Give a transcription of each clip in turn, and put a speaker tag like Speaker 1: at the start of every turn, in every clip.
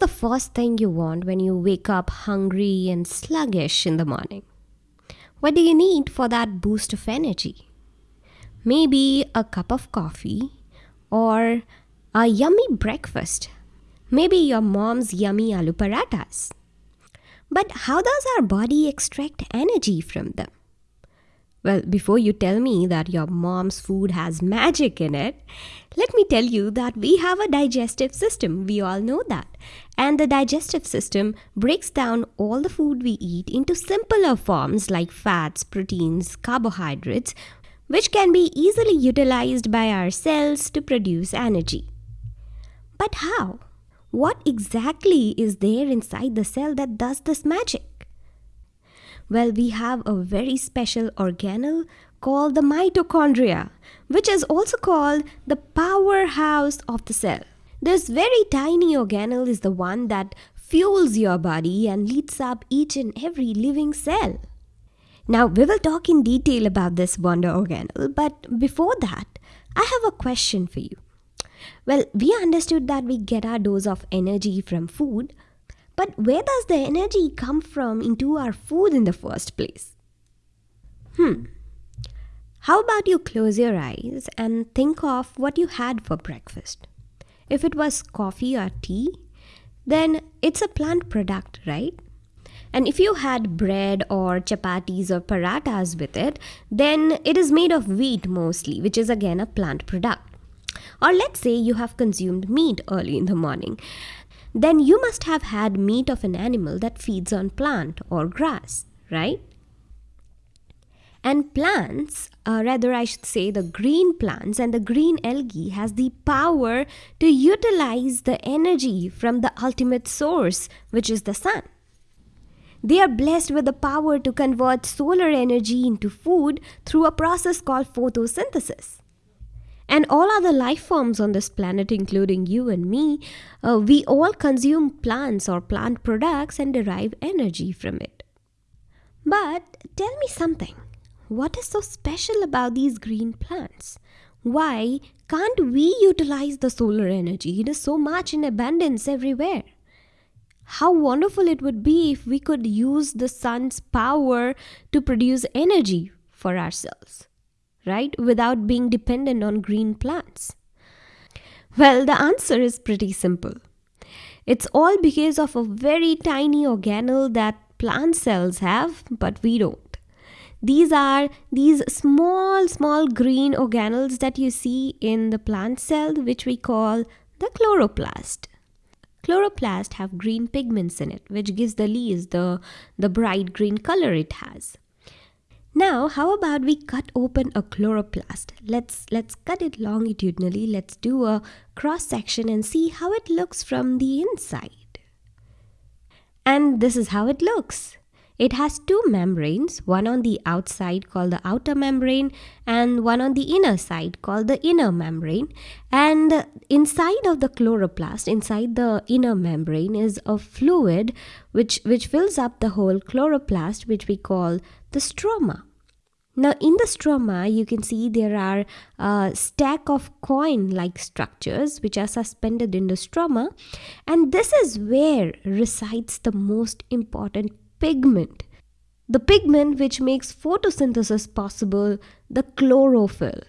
Speaker 1: the first thing you want when you wake up hungry and sluggish in the morning? What do you need for that boost of energy? Maybe a cup of coffee or a yummy breakfast. Maybe your mom's yummy aloo parathas. But how does our body extract energy from them? Well, before you tell me that your mom's food has magic in it, let me tell you that we have a digestive system. We all know that. And the digestive system breaks down all the food we eat into simpler forms like fats, proteins, carbohydrates, which can be easily utilized by our cells to produce energy. But how? What exactly is there inside the cell that does this magic? Well, we have a very special organelle called the mitochondria, which is also called the powerhouse of the cell. This very tiny organelle is the one that fuels your body and leads up each and every living cell. Now, we will talk in detail about this wonder organelle, but before that, I have a question for you. Well, we understood that we get our dose of energy from food, but where does the energy come from into our food in the first place? Hmm. How about you close your eyes and think of what you had for breakfast? If it was coffee or tea, then it's a plant product, right? And if you had bread or chapatis or parathas with it, then it is made of wheat mostly, which is again a plant product. Or let's say you have consumed meat early in the morning then you must have had meat of an animal that feeds on plant or grass, right? And plants, uh, rather I should say the green plants and the green algae has the power to utilize the energy from the ultimate source, which is the sun. They are blessed with the power to convert solar energy into food through a process called photosynthesis and all other life forms on this planet, including you and me, uh, we all consume plants or plant products and derive energy from it. But tell me something. What is so special about these green plants? Why can't we utilize the solar energy? It is so much in abundance everywhere. How wonderful it would be if we could use the sun's power to produce energy for ourselves right? Without being dependent on green plants? Well, the answer is pretty simple. It's all because of a very tiny organelle that plant cells have, but we don't. These are these small, small green organelles that you see in the plant cell, which we call the chloroplast. Chloroplast have green pigments in it, which gives the leaves the, the bright green color it has. Now, how about we cut open a chloroplast? Let's let's cut it longitudinally. Let's do a cross section and see how it looks from the inside. And this is how it looks. It has two membranes, one on the outside called the outer membrane and one on the inner side called the inner membrane. And inside of the chloroplast, inside the inner membrane is a fluid which, which fills up the whole chloroplast which we call the stroma. Now in the stroma, you can see there are a stack of coin-like structures which are suspended in the stroma. And this is where resides the most important pigment. The pigment which makes photosynthesis possible, the chlorophyll.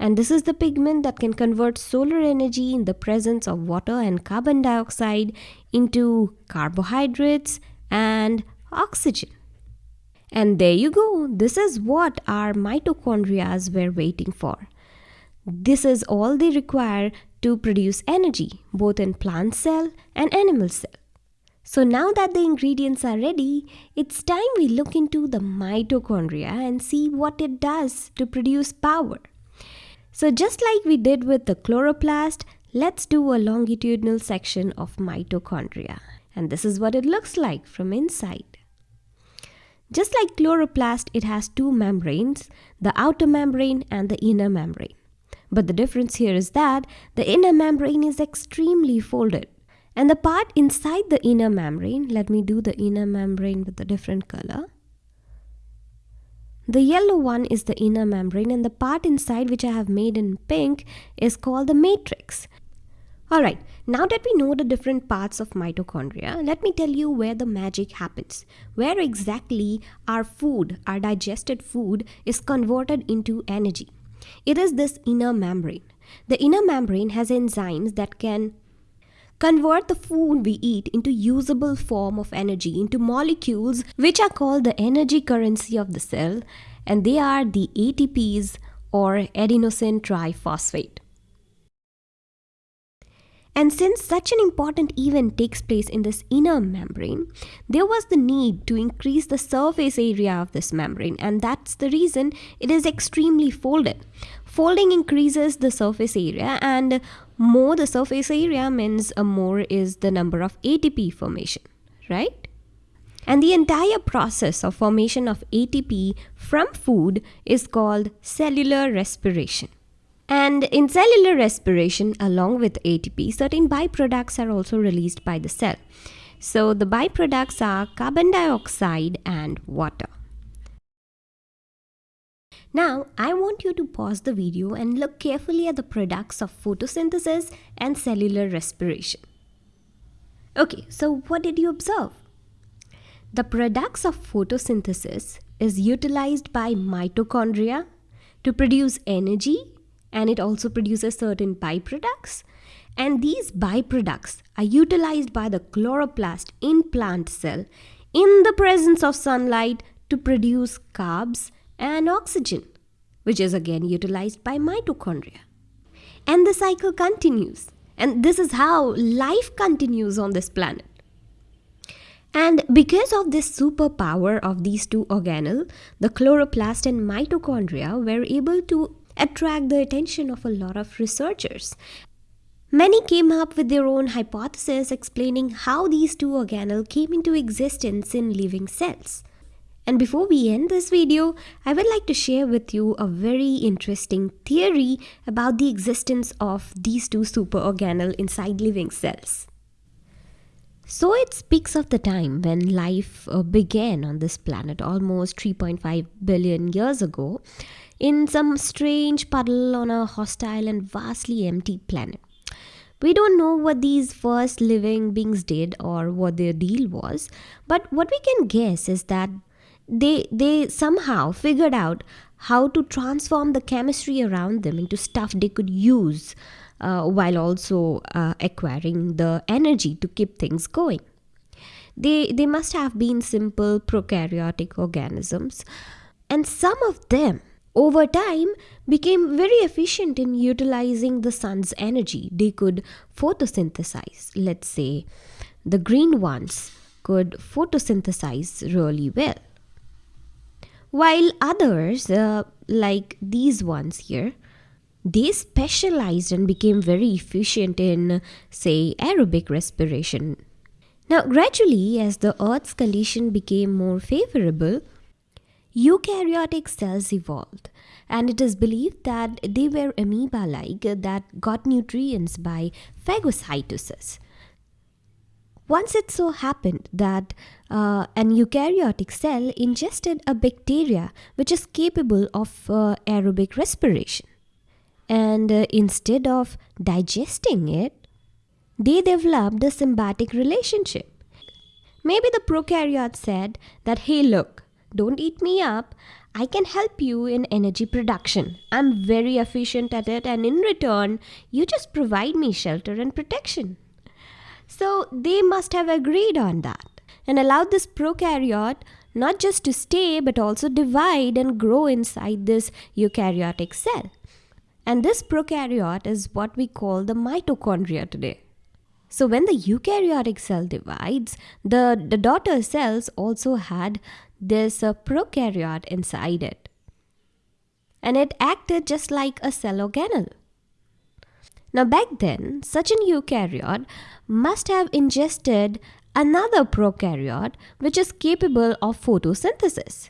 Speaker 1: And this is the pigment that can convert solar energy in the presence of water and carbon dioxide into carbohydrates and oxygen. And there you go. This is what our mitochondria were waiting for. This is all they require to produce energy, both in plant cell and animal cell. So now that the ingredients are ready, it's time we look into the mitochondria and see what it does to produce power. So just like we did with the chloroplast, let's do a longitudinal section of mitochondria. And this is what it looks like from inside. Just like chloroplast, it has two membranes, the outer membrane and the inner membrane. But the difference here is that the inner membrane is extremely folded. And the part inside the inner membrane, let me do the inner membrane with a different color. The yellow one is the inner membrane and the part inside which I have made in pink is called the matrix. Alright, now that we know the different parts of mitochondria, let me tell you where the magic happens. Where exactly our food, our digested food, is converted into energy. It is this inner membrane. The inner membrane has enzymes that can convert the food we eat into usable form of energy into molecules which are called the energy currency of the cell and they are the ATPs or adenosine triphosphate. And since such an important event takes place in this inner membrane, there was the need to increase the surface area of this membrane, and that's the reason it is extremely folded. Folding increases the surface area, and more the surface area means uh, more is the number of ATP formation, right? And the entire process of formation of ATP from food is called cellular respiration. And in cellular respiration, along with ATP, certain byproducts are also released by the cell. So the byproducts are carbon dioxide and water. Now, I want you to pause the video and look carefully at the products of photosynthesis and cellular respiration. Okay, so what did you observe? The products of photosynthesis is utilized by mitochondria to produce energy and it also produces certain byproducts. And these byproducts are utilized by the chloroplast in plant cell in the presence of sunlight to produce carbs and oxygen, which is again utilized by mitochondria. And the cycle continues. And this is how life continues on this planet. And because of this superpower of these two organelles, the chloroplast and mitochondria were able to attract the attention of a lot of researchers. Many came up with their own hypotheses explaining how these two organelles came into existence in living cells. And before we end this video, I would like to share with you a very interesting theory about the existence of these two superorganelles inside living cells. So it speaks of the time when life uh, began on this planet almost 3.5 billion years ago in some strange puddle on a hostile and vastly empty planet. We don't know what these first living beings did or what their deal was, but what we can guess is that they they somehow figured out how to transform the chemistry around them into stuff they could use uh, while also uh, acquiring the energy to keep things going. They, they must have been simple prokaryotic organisms, and some of them over time became very efficient in utilizing the sun's energy. They could photosynthesize. Let's say the green ones could photosynthesize really well. While others, uh, like these ones here, they specialized and became very efficient in, say, aerobic respiration. Now, gradually, as the Earth's condition became more favorable, Eukaryotic cells evolved, and it is believed that they were amoeba like that got nutrients by phagocytosis. Once it so happened that uh, an eukaryotic cell ingested a bacteria which is capable of uh, aerobic respiration. And uh, instead of digesting it, they developed a symbiotic relationship. Maybe the prokaryote said that, hey, look, don't eat me up. I can help you in energy production. I'm very efficient at it, and in return, you just provide me shelter and protection. So they must have agreed on that and allowed this prokaryote not just to stay but also divide and grow inside this eukaryotic cell. And this prokaryote is what we call the mitochondria today. So when the eukaryotic cell divides, the, the daughter cells also had this uh, prokaryote inside it. And it acted just like a cell organelle. Now back then, such an eukaryote must have ingested another prokaryote which is capable of photosynthesis.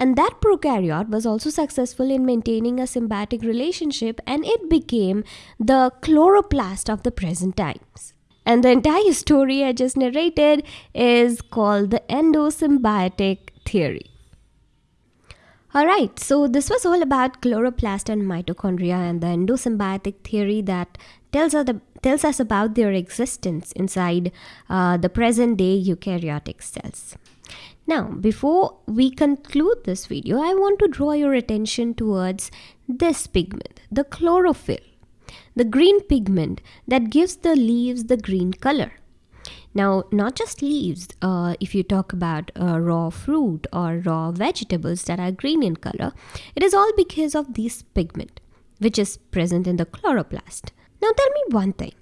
Speaker 1: And that prokaryote was also successful in maintaining a symbiotic relationship and it became the chloroplast of the present times. And the entire story I just narrated is called the endosymbiotic theory. Alright, so this was all about chloroplast and mitochondria and the endosymbiotic theory that tells us, the, tells us about their existence inside uh, the present day eukaryotic cells. Now, before we conclude this video, I want to draw your attention towards this pigment, the chlorophyll, the green pigment that gives the leaves the green color. Now, not just leaves, uh, if you talk about uh, raw fruit or raw vegetables that are green in color, it is all because of this pigment, which is present in the chloroplast. Now, tell me one thing.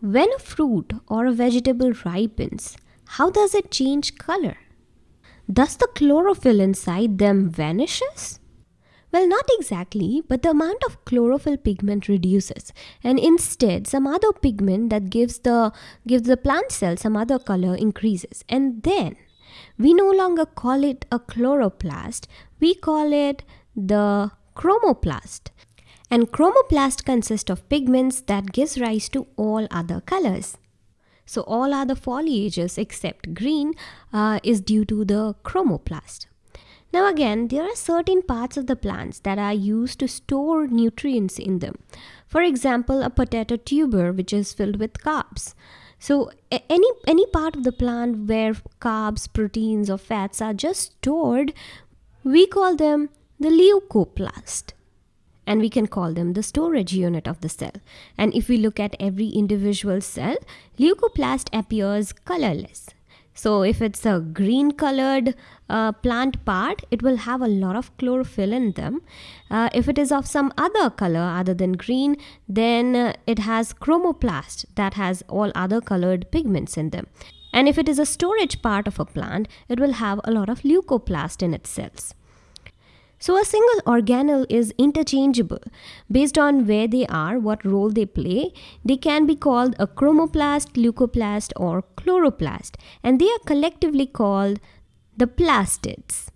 Speaker 1: When a fruit or a vegetable ripens, how does it change color? Does the chlorophyll inside them vanishes? Well, not exactly, but the amount of chlorophyll pigment reduces, and instead some other pigment that gives the gives the plant cell some other color increases. And then we no longer call it a chloroplast, we call it the chromoplast. And chromoplast consists of pigments that gives rise to all other colors. So all other foliages except green uh, is due to the chromoplast. Now again, there are certain parts of the plants that are used to store nutrients in them. For example, a potato tuber which is filled with carbs. So any any part of the plant where carbs, proteins or fats are just stored, we call them the leucoplast and we can call them the storage unit of the cell. And if we look at every individual cell, leucoplast appears colorless. So if it's a green colored uh, plant part, it will have a lot of chlorophyll in them. Uh, if it is of some other color other than green, then uh, it has chromoplast that has all other colored pigments in them. And if it is a storage part of a plant, it will have a lot of leucoplast in its cells. So a single organelle is interchangeable based on where they are, what role they play. They can be called a chromoplast, leucoplast or chloroplast and they are collectively called the plastids.